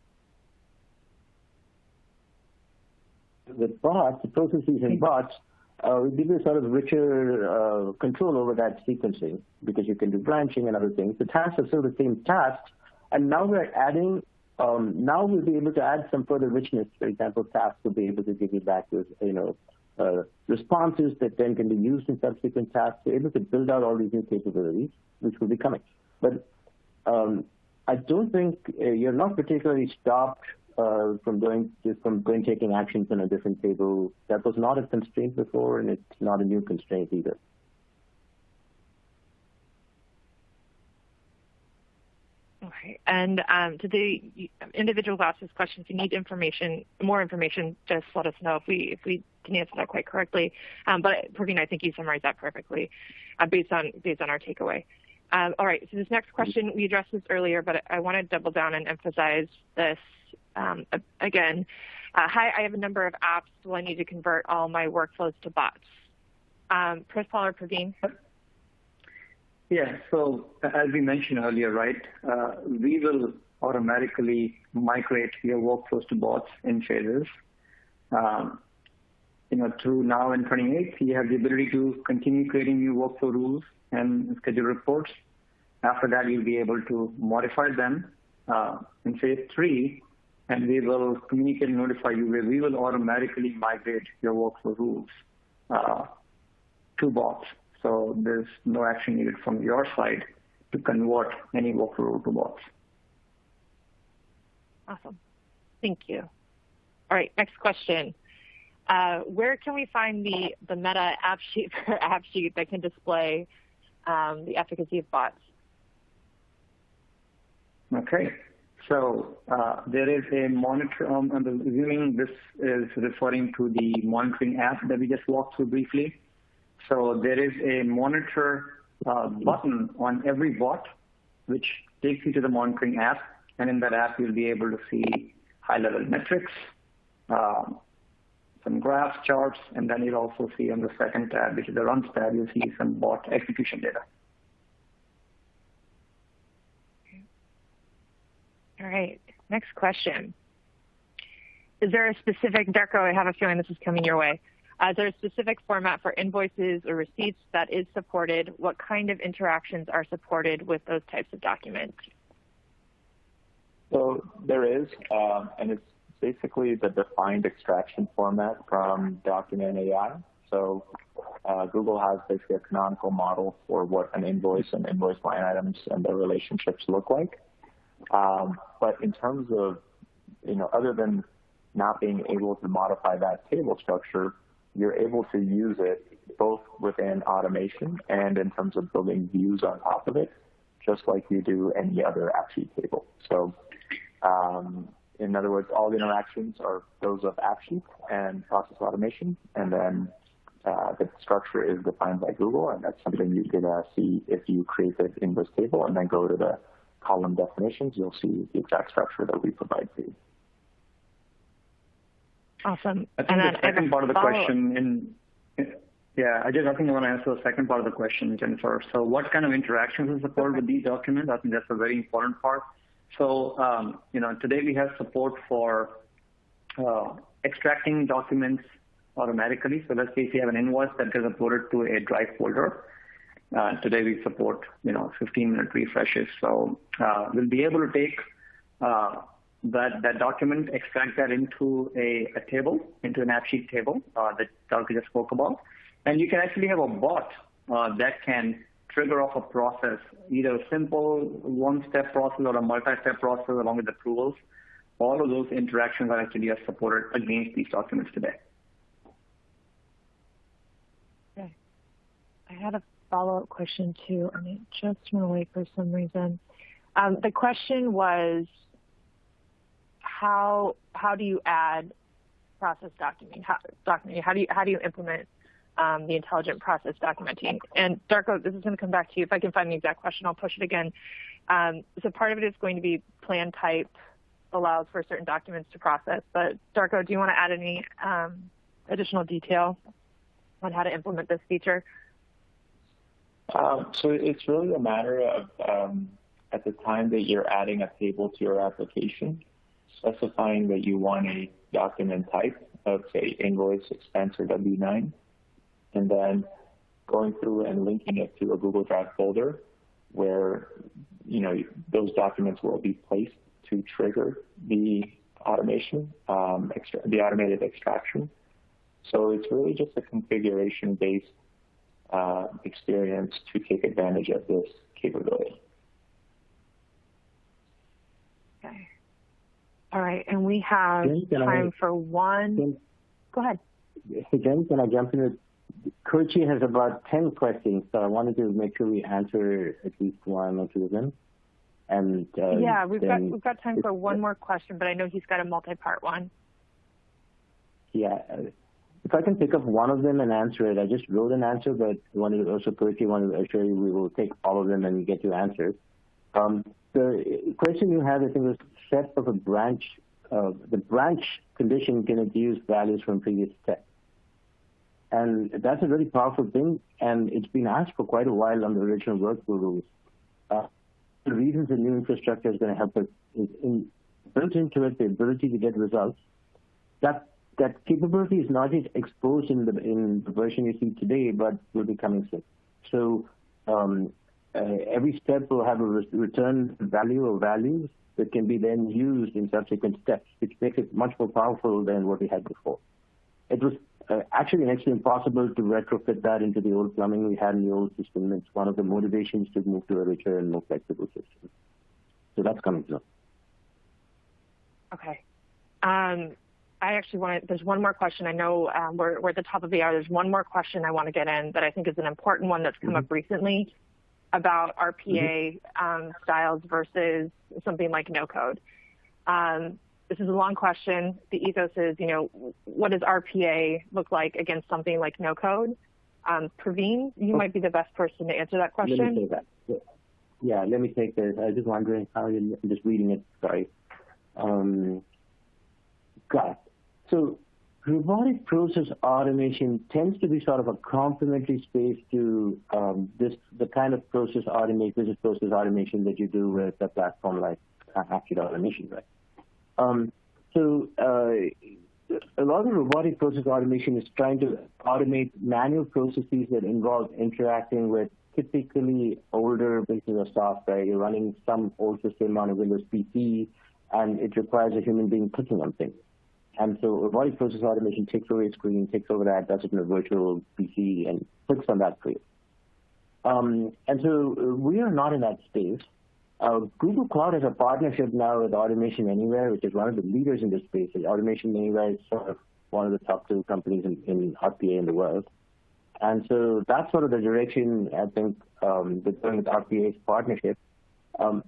with bots, the processes in bots, uh, give you sort of richer uh, control over that sequencing because you can do branching and other things. The tasks are still the same tasks, and now we're adding. Um, now we'll be able to add some further richness. For example, tasks will be able to give you back with you know uh, responses that then can be used in subsequent tasks. We're able to build out all these new capabilities, which will be coming. But um, I don't think uh, you're not particularly stopped uh, from going from going taking actions on a different table. That was not a constraint before, and it's not a new constraint either. And um, to the individual who asked this question, if you need information, more information, just let us know if we if we didn't answer that quite correctly. Um, but Praveen, I think you summarized that perfectly, uh, based on based on our takeaway. Um, all right. So this next question we addressed this earlier, but I want to double down and emphasize this um, again, uh, hi, I have a number of apps. Will I need to convert all my workflows to bots? Um, Prithpal or Praveen? Yeah. So as we mentioned earlier, right, uh, we will automatically migrate your workflows to bots in phases. Um, you know, through now and 28, you have the ability to continue creating new workflow rules and schedule reports. After that, you'll be able to modify them. Uh, in phase three, and we will communicate and notify you where we will automatically migrate your workflow rules uh, to bots. So there's no action needed from your side to convert any workflow to bots. Awesome. Thank you. All right, next question. Uh, where can we find the, the Meta app sheet for AppSheet that can display um, the efficacy of bots? Okay. So uh, there is a monitor. Um, I'm assuming this is referring to the monitoring app that we just walked through briefly. So there is a monitor uh, button on every bot, which takes you to the monitoring app, and in that app you'll be able to see high-level metrics, um, some graphs, charts, and then you'll also see on the second tab, which is the runs tab, you'll see some bot execution data. All right, next question. Is there a specific, Darko, I have a feeling this is coming your way. Is there a specific format for invoices or receipts that is supported? What kind of interactions are supported with those types of documents? So there is, um, and it's basically the defined extraction format from Document AI. So uh, Google has basically a canonical model for what an invoice and invoice line items and their relationships look like. Um, but in terms of, you know, other than not being able to modify that table structure, you're able to use it both within automation and in terms of building views on top of it, just like you do any other AppSheet table. So um, in other words, all the interactions are those of AppSheet and process automation, and then uh, the structure is defined by Google, and that's something you could uh, see if you create the in this table and then go to the column definitions, you'll see the exact structure that we provide for you. Awesome. I think and the second part of the question in, yeah, I just I think I want to answer the second part of the question, Jennifer. So what kind of interactions is supported with these documents? I think that's a very important part. So, um, you know, today we have support for uh, extracting documents automatically. So let's say if you have an invoice that gets uploaded to a Drive folder, uh, today we support, you know, 15-minute refreshes. So uh, we'll be able to take uh, that, document, extract that into a, a table, into an AppSheet table uh, that Darko just spoke about. And you can actually have a bot uh, that can trigger off a process, either a simple one-step process or a multi-step process along with approvals. All of those interactions are actually supported against these documents today. Okay. I had a follow-up question too, and it just went away for some reason. Um, the question was, how how do you add process documenting? How, documenting? How do you how do you implement um, the intelligent process documenting? And Darko, this is going to come back to you. If I can find the exact question, I'll push it again. Um, so part of it is going to be plan type allows for certain documents to process. But Darko, do you want to add any um, additional detail on how to implement this feature? Um, so it's really a matter of um, at the time that you're adding a table to your application, specifying that you want a document type of say invoice, expense, or W-9, and then going through and linking it to a Google Drive folder where you know those documents will be placed to trigger the automation, um, the automated extraction. So it's really just a configuration-based uh, experience to take advantage of this capability. Okay. All right, and we have time I, for one. Go ahead. Hey, Jen, can I jump in? Kurchi has about 10 questions, so I wanted to make sure we answer at least one or two of them. And uh, yeah, we've got we've got time for one more question, but I know he's got a multi-part one. Yeah, if I can pick up one of them and answer it, I just wrote an answer, but wanted to also quickly wanted to assure you we will take all of them and get you answers. Um, the question you had, I think, was set of a branch. Uh, the branch condition can use values from previous steps. And that's a very powerful thing, and it's been asked for quite a while on the original workflow rules. Uh, the reasons the new infrastructure is going to help us is in, built into it the ability to get results. That that capability is not just exposed in the in the version you see today, but will be coming soon. So um, every step will have a return value or values that can be then used in subsequent steps, which makes it much more powerful than what we had before. It was uh, actually next to impossible to retrofit that into the old plumbing we had in the old system. It's one of the motivations to move to a richer and more flexible system. So that's coming soon. Okay. Um, I actually want to, there's one more question. I know um, we're, we're at the top of the hour. There's one more question I want to get in that I think is an important one that's come mm-hmm. up recently about RPA mm-hmm. um, styles versus something like no code. Um, this is a long question. The ethos is, you know, what does RPA look like against something like no code? Um, Praveen, you might be the best person to answer that question. Let me take that. Yeah, let me take this. I was just wondering how you, I'm just reading it. Sorry. Um, got it. So robotic process automation tends to be sort of a complementary space to um, this the kind of process automation, business process automation that you do with a platform like AppSheet Automation, right? Um, so uh, a lot of robotic process automation is trying to automate manual processes that involve interacting with typically older pieces of software. You're running some old system on a Windows PC, and it requires a human being clicking on things. And so robotic process automation takes over a screen, takes over that, does it in a virtual PC, and clicks on that you. Um, and so uh, we are not in that space. Uh, Google Cloud has a partnership now with Automation Anywhere, which is one of the leaders in this space. Automation Anywhere is sort of one of the top two companies in, in RPA in the world. And so that's sort of the direction I think um, with RPA's partnership. Um,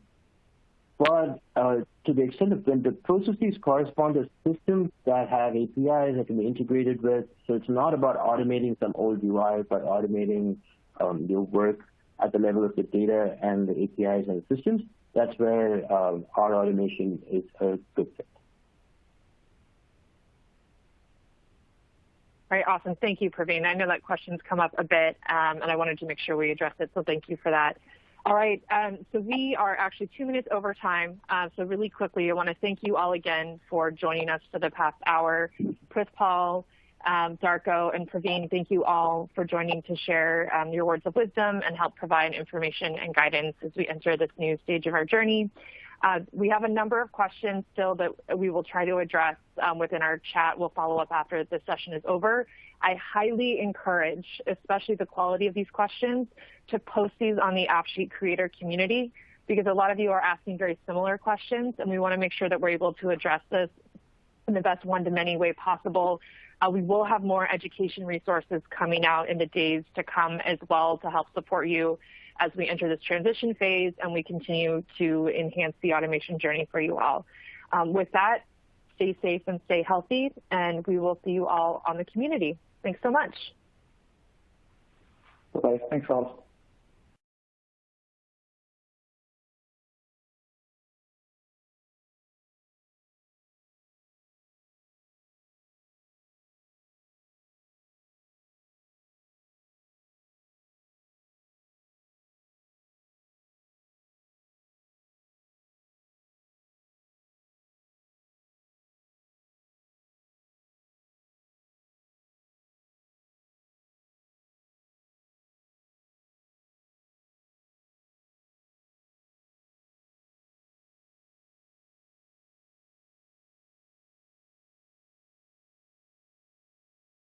but uh, to the extent of when the processes correspond to systems that have APIs that can be integrated with, so it's not about automating some old UI, but automating um, your work at the level of the data and the APIs and the systems. That's where um, our automation is a good fit. All right, awesome. Thank you, Praveen. I know that question's come up a bit, um, and I wanted to make sure we address it, so thank you for that. All right, um, so we are actually two minutes over time. Uh, so really quickly, I want to thank you all again for joining us for the past hour. Prithpal, um, Darko, and Praveen, thank you all for joining to share um, your words of wisdom and help provide information and guidance as we enter this new stage of our journey. Uh, we have a number of questions still that we will try to address um, within our chat. We'll follow up after the session is over. I highly encourage, especially the quality of these questions, to post these on the AppSheet creator community because a lot of you are asking very similar questions and we want to make sure that we're able to address this in the best one-to-many way possible. Uh, we will have more education resources coming out in the days to come as well to help support you as we enter this transition phase and we continue to enhance the automation journey for you all. Um, with that, stay safe and stay healthy, and we will see you all on the community. Thanks so much. Bye. Thanks, all.